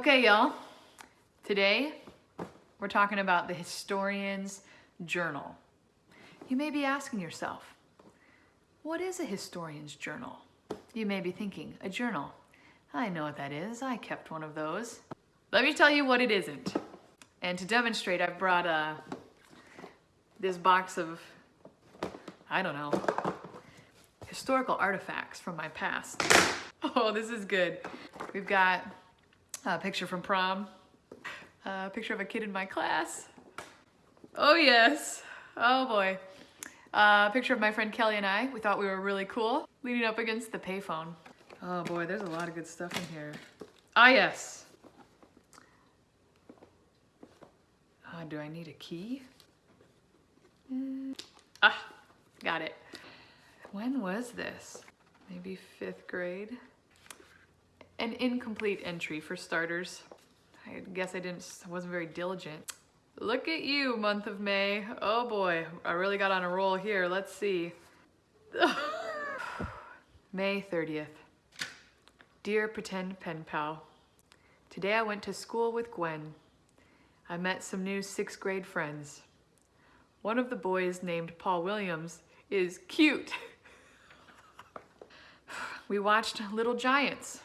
Okay, y'all. Today, we're talking about the historian's journal. You may be asking yourself, what is a historian's journal? You may be thinking, a journal. I know what that is. I kept one of those. Let me tell you what it isn't. And to demonstrate, I've brought uh, this box of, I don't know, historical artifacts from my past. Oh, this is good. We've got a picture from prom, a picture of a kid in my class. Oh yes, oh boy. Uh, a picture of my friend Kelly and I. We thought we were really cool, leaning up against the payphone. Oh boy, there's a lot of good stuff in here. Ah yes. Uh, do I need a key? Mm. Ah, got it. When was this? Maybe fifth grade? An incomplete entry for starters. I guess I didn't, I wasn't very diligent. Look at you, month of May. Oh boy, I really got on a roll here. Let's see. May 30th. Dear pretend pen pal, today I went to school with Gwen. I met some new sixth grade friends. One of the boys named Paul Williams is cute. we watched Little Giants.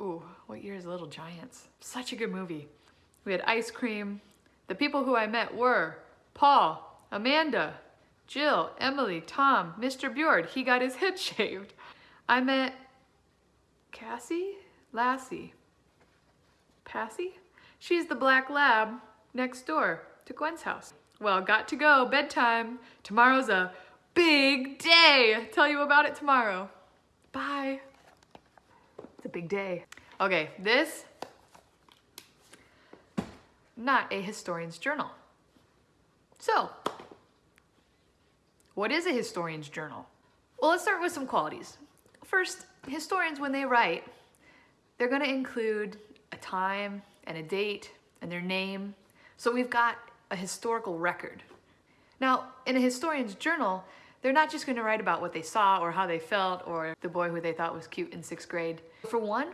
Ooh, what year is Little Giants? Such a good movie. We had ice cream. The people who I met were Paul, Amanda, Jill, Emily, Tom, Mr. Bjord. He got his head shaved. I met Cassie? Lassie? Passy? She's the black lab next door to Gwen's house. Well, got to go, bedtime. Tomorrow's a big day. Tell you about it tomorrow. Bye. A big day. Okay, this, not a historian's journal. So, what is a historian's journal? Well, let's start with some qualities. First, historians, when they write, they're gonna include a time and a date and their name. So we've got a historical record. Now, in a historian's journal, they're not just gonna write about what they saw or how they felt or the boy who they thought was cute in sixth grade. For one,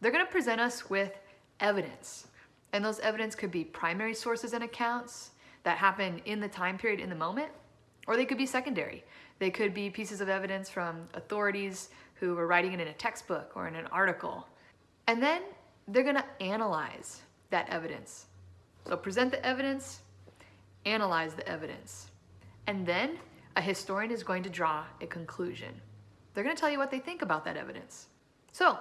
they're gonna present us with evidence. And those evidence could be primary sources and accounts that happen in the time period in the moment, or they could be secondary. They could be pieces of evidence from authorities who were writing it in a textbook or in an article. And then they're gonna analyze that evidence. So present the evidence, analyze the evidence. And then a historian is going to draw a conclusion. They're going to tell you what they think about that evidence. So,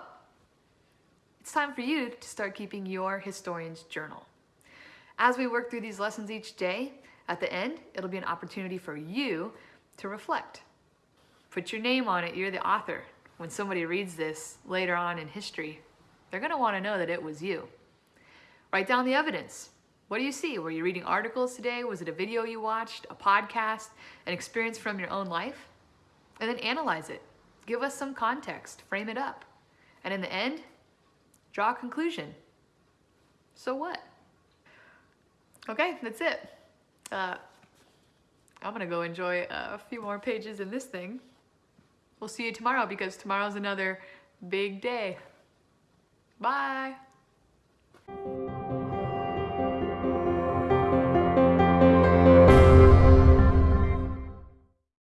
it's time for you to start keeping your historian's journal. As we work through these lessons each day, at the end, it'll be an opportunity for you to reflect. Put your name on it, you're the author. When somebody reads this later on in history, they're gonna wanna know that it was you. Write down the evidence. What do you see? Were you reading articles today? Was it a video you watched, a podcast, an experience from your own life? And then analyze it. Give us some context, frame it up. And in the end, draw a conclusion. So what? Okay, that's it. Uh, I'm gonna go enjoy a few more pages in this thing. We'll see you tomorrow because tomorrow's another big day. Bye.